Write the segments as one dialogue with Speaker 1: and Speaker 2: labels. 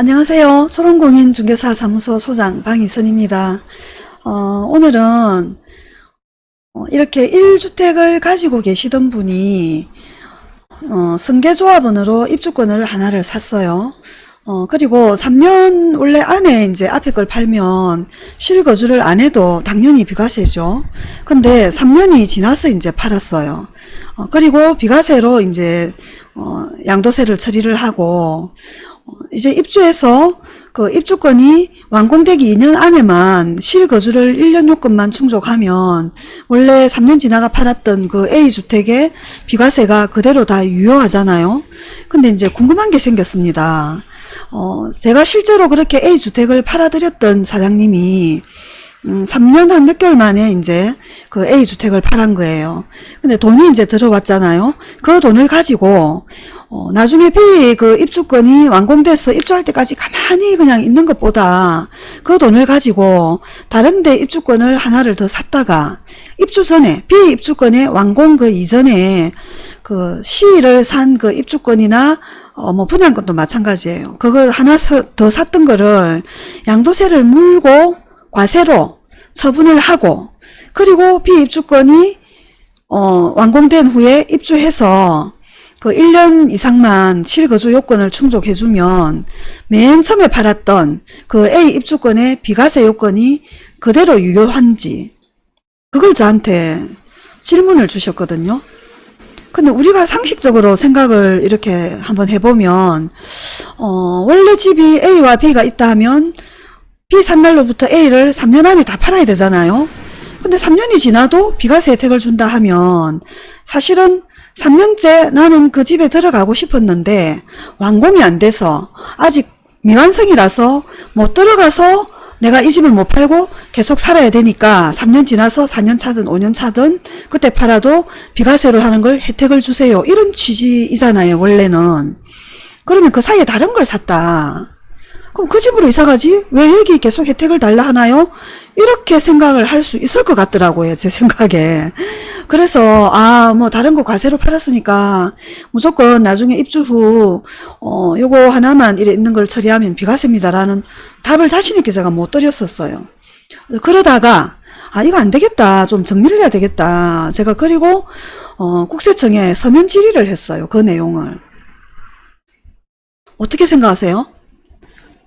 Speaker 1: 안녕하세요. 초롱공인 중개사 사무소 소장 방희선입니다. 어, 오늘은 어, 이렇게 1주택을 가지고 계시던 분이 어, 승계조합원으로 입주권을 하나를 샀어요. 어, 그리고 3년 원래 안에 이제 앞에 걸 팔면 실거주를 안 해도 당연히 비과세죠. 근데 3년이 지나서 이제 팔았어요. 어, 그리고 비과세로 이제 어, 양도세를 처리를 하고 어, 이제 입주해서 그 입주권이 완공되기 2년 안에만 실거주를 1년 요건만 충족하면 원래 3년 지나가 팔았던 그 A주택의 비과세가 그대로 다 유효하잖아요. 근데 이제 궁금한 게 생겼습니다. 어, 제가 실제로 그렇게 A주택을 팔아드렸던 사장님이 음, 3년 한 몇 개월 만에 이제 그 A주택을 팔은 거예요. 근데 돈이 이제 들어왔잖아요. 그 돈을 가지고, 어, 나중에 B 그 입주권이 완공돼서 입주할 때까지 가만히 그냥 있는 것보다 그 돈을 가지고 다른데 입주권을 하나를 더 샀다가 입주 전에, B 입주권의 완공 그 이전에 그 C를 산 그 입주권이나 어, 뭐 분양권도 마찬가지예요. 그거 하나 더 샀던 거를 양도세를 물고 과세로 처분을 하고 그리고 비입주권이 어, 완공된 후에 입주해서 그 1년 이상만 실거주 요건을 충족해주면 맨 처음에 팔았던 그 A 입주권의 비과세 요건이 그대로 유효한지 그걸 저한테 질문을 주셨거든요. 근데 우리가 상식적으로 생각을 이렇게 한번 해보면 어, 원래 집이 A와 B가 있다 하면 B 산 날로부터 A를 3년 안에 다 팔아야 되잖아요. 근데 3년이 지나도 비과세 혜택을 준다 하면 사실은 3년째 나는 그 집에 들어가고 싶었는데 완공이 안 돼서 아직 미완성이라서 못 들어가서 내가 이 집을 못 팔고 계속 살아야 되니까 3년 지나서 4년 차든 5년 차든 그때 팔아도 비과세를 하는 걸 혜택을 주세요. 이런 취지이잖아요. 원래는. 그러면 그 사이에 다른 걸 샀다. 그럼 그 집으로 이사가지? 왜 여기 계속 혜택을 달라 하나요? 이렇게 생각을 할 수 있을 것 같더라고요. 제 생각에. 그래서 아 뭐 다른 거 과세로 팔았으니까 무조건 나중에 입주 후 어, 요거 하나만 이래 있는 걸 처리하면 비과세입니다라는 답을 자신 있게 제가 못 드렸었어요. 그러다가 아 이거 안 되겠다 좀 정리를 해야 되겠다 제가 그리고 어, 국세청에 서면 질의를 했어요 그 내용을 어떻게 생각하세요?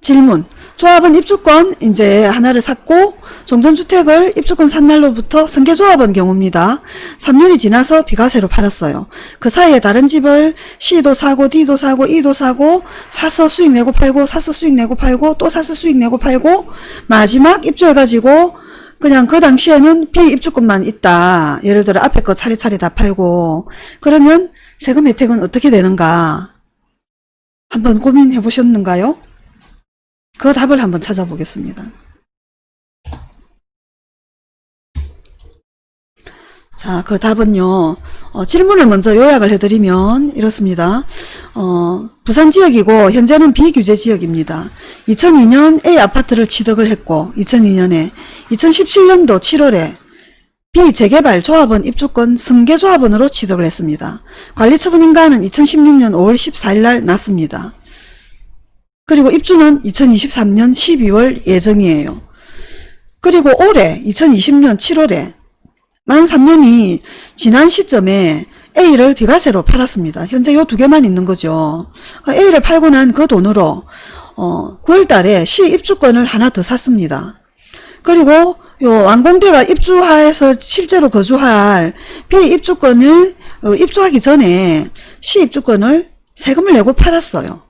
Speaker 1: 질문. 조합은 입주권 이제 하나를 샀고 종전주택을 입주권 산 날로부터 승계조합원 경우입니다. 3년이 지나서 비과세로 팔았어요. 그 사이에 다른 집을 C도 사고 D도 사고 E도 사고 사서 수익 내고 팔고 사서 수익 내고 팔고 또 사서 수익 내고 팔고 마지막 입주해가지고 그냥 그 당시에는 비입주권만 있다. 예를 들어 앞에 거 차례차례 다 팔고 그러면 세금 혜택은 어떻게 되는가 한번 고민해 보셨는가요? 그 답을 한번 찾아보겠습니다. 자, 그 답은요. 어, 질문을 먼저 요약을 해드리면 이렇습니다. 어, 부산 지역이고 현재는 비규제 지역입니다. 2002년 A 아파트를 취득을 했고 2002년에 2017년도 7월에 비재개발 조합원 입주권 승계조합원으로 취득을 했습니다. 관리처분 인가는 2016년 5월 14일 날 났습니다. 그리고 입주는 2023년 12월 예정이에요. 그리고 올해 2020년 7월에 만 3년이 지난 시점에 A를 비과세로 팔았습니다. 현재 요 두 개만 있는 거죠. A를 팔고 난 그 돈으로 어, 9월 달에 시 입주권을 하나 더 샀습니다. 그리고 요 완공대가 입주하에서 실제로 거주할 비입주권을 어, 입주하기 전에 시 입주권을 세금을 내고 팔았어요.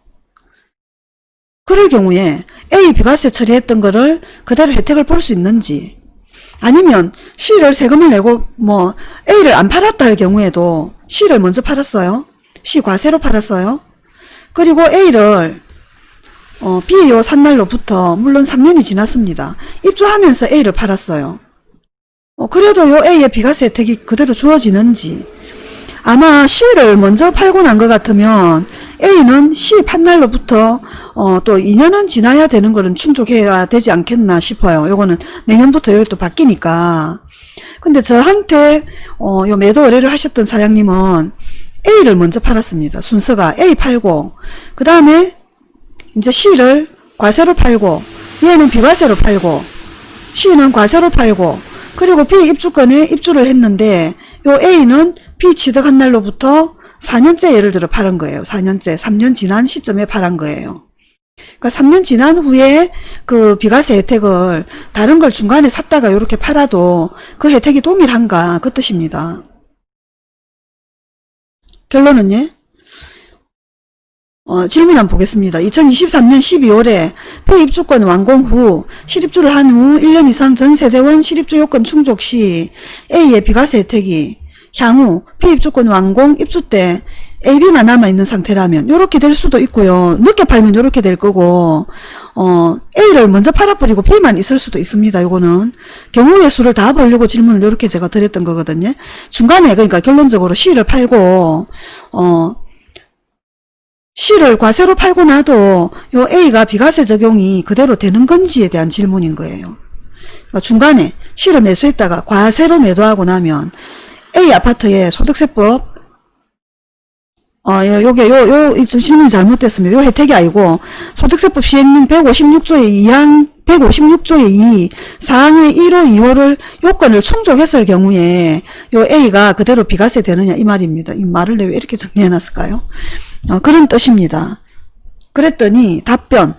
Speaker 1: 그럴 경우에 A 비과세 처리했던 거를 그대로 혜택을 볼 수 있는지 아니면 C를 세금을 내고 뭐 A를 안 팔았다 할 경우에도 C를 먼저 팔았어요. C 과세로 팔았어요. 그리고 A를 어, B 요 산 날로부터 물론 3년이 지났습니다. 입주하면서 A를 팔았어요. 어, 그래도 요 A의 비과세 혜택이 그대로 주어지는지 아마 C를 먼저 팔고 난 것 같으면 A는 C 판날로부터 어, 또 2년은 지나야 되는 거는 충족해야 되지 않겠나 싶어요. 요거는 내년부터 여기 또 바뀌니까. 근데 저한테 어, 요 매도 의뢰를 하셨던 사장님은 A를 먼저 팔았습니다. 순서가 A 팔고 그 다음에 이제 C를 과세로 팔고 얘는 비과세로 팔고 C는 과세로 팔고 그리고 B 입주권에 입주를 했는데 요 A는 B 취득한 날로부터 4년째 예를 들어 팔은 거예요. 4년째 3년 지난 시점에 팔은 거예요. 그러니까 3년 지난 후에 그 비과세 혜택을 다른 걸 중간에 샀다가 이렇게 팔아도 그 혜택이 동일한가 그 뜻입니다. 결론은요? 어, 질문 한번 보겠습니다. 2023년 12월에 폐입주권 완공 후 실입주를 한 후 1년 이상 전 세대원 실입주 요건 충족 시 A의 비과세 혜택이 향후 폐입주권 완공 입주 때 AB만 남아있는 상태라면 이렇게 될 수도 있고요. 늦게 팔면 이렇게 될 거고 어, A를 먼저 팔아버리고 B만 있을 수도 있습니다. 이거는 경우의 수를 다 보려고 질문을 이렇게 제가 드렸던 거거든요. 중간에 그러니까 결론적으로 C를 팔고 어, C를 과세로 팔고 나도 요 A가 비과세 적용이 그대로 되는 건지에 대한 질문인 거예요. 그러니까 중간에 C를 매수했다가 과세로 매도하고 나면 A 아파트에 소득세법 어, 요- 요게, 요, 요, 이 질문이 잘못됐습니다. 요 혜택이 아니고, 소득세법 시행령 156조의 2항, 156조의 2, 사항의 1호, 2호를 요건을 충족했을 경우에, 요 A가 그대로 비과세 되느냐, 이 말입니다. 이 말을 왜 이렇게 정리해놨을까요? 어, 그런 뜻입니다. 그랬더니, 답변.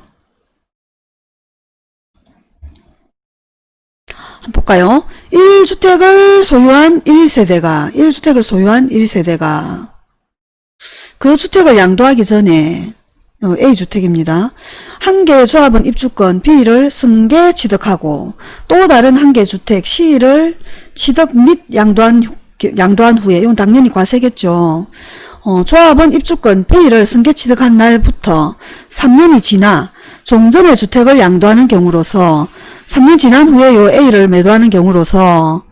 Speaker 1: 한번 볼까요? 1주택을 소유한 1세대가, 1주택을 소유한 1세대가, 그 주택을 양도하기 전에 어, A주택입니다. 한 개의 조합은 입주권 B를 승계 취득하고 또 다른 한 개의 주택 C를 취득 및 양도한, 후- 양도한 후에 이건 당연히 과세겠죠. 어, 조합은 입주권 B를 승계 취득한 날부터 3년이 지나 종전의 주택을 양도하는 경우로서 3년 지난 후에 요 A를 매도하는 경우로서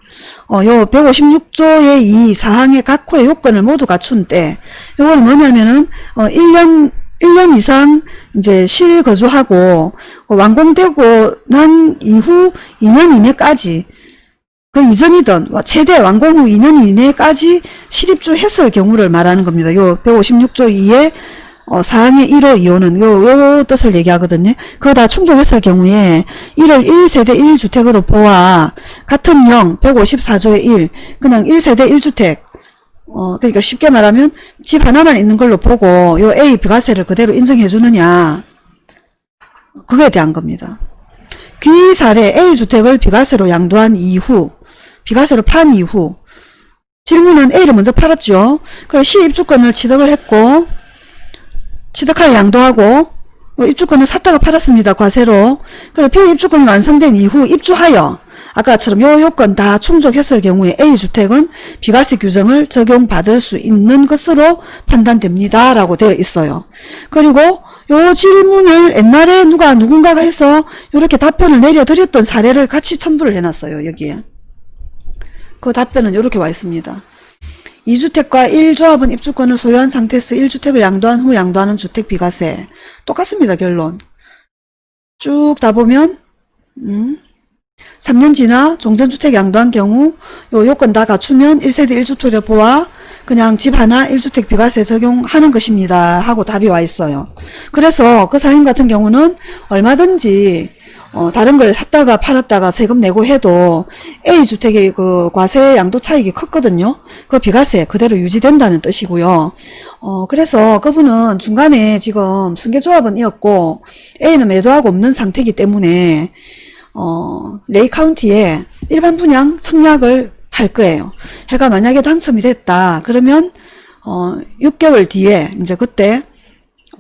Speaker 1: 어, 요 156조의 이 사항의 각 호의 요건을 모두 갖춘 때, 요거는 뭐냐면은, 어, 1년, 1년 이상 이제 실거주하고, 어, 완공되고 난 이후 2년 이내까지, 그 이전이든 와- 최대 완공 후 2년 이내까지 실입주 했을 경우를 말하는 겁니다. 요 156조 2의 어, 사항의 1호, 2호는 요, 요 뜻을 얘기하거든요. 그거 다 충족했을 경우에 1을 1세대 1주택으로 보아 같은 0, 154조의 1, 그냥 1세대 1주택 어, 그러니까 쉽게 말하면 집 하나만 있는 걸로 보고 요 A 비과세를 그대로 인정해 주느냐 그거에 대한 겁니다. 귀 사례 A주택을 비과세로 양도한 이후 비과세로 판 이후 질문은 A를 먼저 팔았죠. 그래서 C 입주권을 취득을 했고 취득하여 양도하고 어, 입주권을 샀다가 팔았습니다. 과세로. 그리고 B 입주권이 완성된 이후 입주하여 아까처럼 요 요건 다 충족했을 경우에 A주택은 비과세 규정을 적용받을 수 있는 것으로 판단됩니다. 라고 되어 있어요. 그리고 요 질문을 옛날에 누가 누군가가 해서 이렇게 답변을 내려드렸던 사례를 같이 첨부를 해놨어요. 여기에. 그 답변은 이렇게 와 있습니다. 2주택과 1조합은 입주권을 소유한 상태에서 1주택을 양도한 후 양도하는 주택 비과세. 똑같습니다. 결론. 쭉 다 보면 음, 3년 지나 종전주택 양도한 경우 요 요건 다 갖추면 1세대 1주택을 보아 그냥 집 하나 1주택 비과세 적용하는 것입니다. 하고 답이 와 있어요. 그래서 그 사연 같은 경우는 얼마든지 어, 다른 걸 샀다가 팔았다가 세금 내고 해도 A주택의 그 과세 양도 차익이 컸거든요. 그 비과세 그대로 유지된다는 뜻이고요. 어, 그래서 그분은 중간에 지금 승계조합은 이었고 A는 매도하고 없는 상태이기 때문에 어, 레이 카운티에 일반 분양 청약을 할 거예요. 해가 만약에 당첨이 됐다. 그러면 어, 6개월 뒤에 이제 그때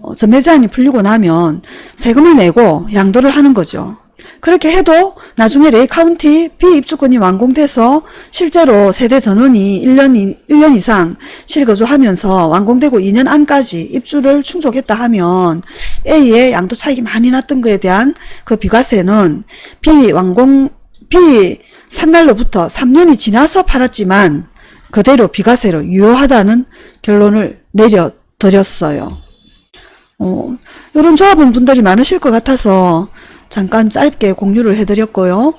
Speaker 1: 어, 전매 제한이 풀리고 나면 세금을 내고 양도를 하는 거죠. 그렇게 해도 나중에 레이 카운티 B 입주권이 완공돼서 실제로 세대 전원이 1년, 이- 1년 이상 실거주하면서 완공되고 2년 안까지 입주를 충족했다 하면 A의 양도 차익이 많이 났던 거에 대한 그 비과세는 B 완공, B 산 날로부터 3년이 지나서 팔았지만 그대로 비과세로 유효하다는 결론을 내려드렸어요. 어, 이런 조합원 분들이 많으실 것 같아서 잠깐 짧게 공유를 해드렸고요.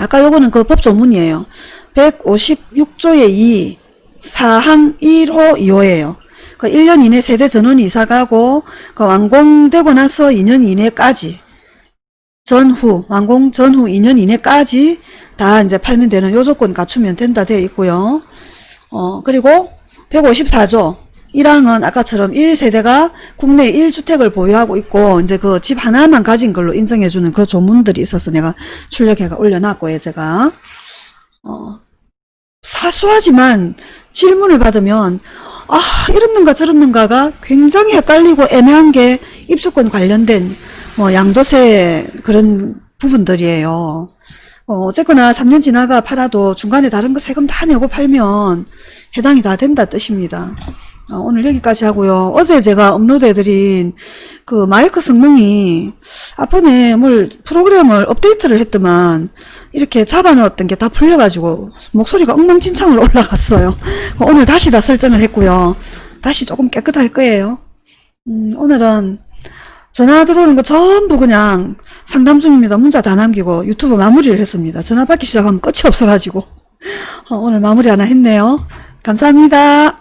Speaker 1: 아까 요거는 그 법조문이에요. 156조의 2, 사항 1호 2호예요. 그 1년 이내 세대 전원 이사 가고 그 완공되고 나서 2년 이내까지 전후 완공 전후 2년 이내까지 다 이제 팔면 되는 요 조건 갖추면 된다 되어 있고요. 어 그리고 154조 1항은 아까처럼 1세대가 국내 1주택을 보유하고 있고 이제 그 집 하나만 가진 걸로 인정해주는 그 조문들이 있어서 내가 출력해가 올려놨고요 제가 어, 사소하지만 질문을 받으면 아 이렇는가 저렇는가가 굉장히 헷갈리고 애매한 게 입주권 관련된 뭐 양도세 그런 부분들이에요. 어, 어쨌거나 3년 지나가 팔아도 중간에 다른 거 세금 다 내고 팔면 해당이 다 된다 뜻입니다. 어, 오늘 여기까지 하고요. 어제 제가 업로드해드린 그 마이크 성능이 앞번에 뭘 프로그램을 업데이트를 했더만 이렇게 잡아넣었던 게 다 풀려가지고 목소리가 엉망진창으로 올라갔어요. 오늘 다시 다 설정을 했고요. 다시 조금 깨끗할 거예요. 음, 오늘은 전화 들어오는 거 전부 그냥 상담 중입니다. 문자 다 남기고 유튜브 마무리를 했습니다. 전화 받기 시작하면 끝이 없어가지고 어, 오늘 마무리 하나 했네요. 감사합니다.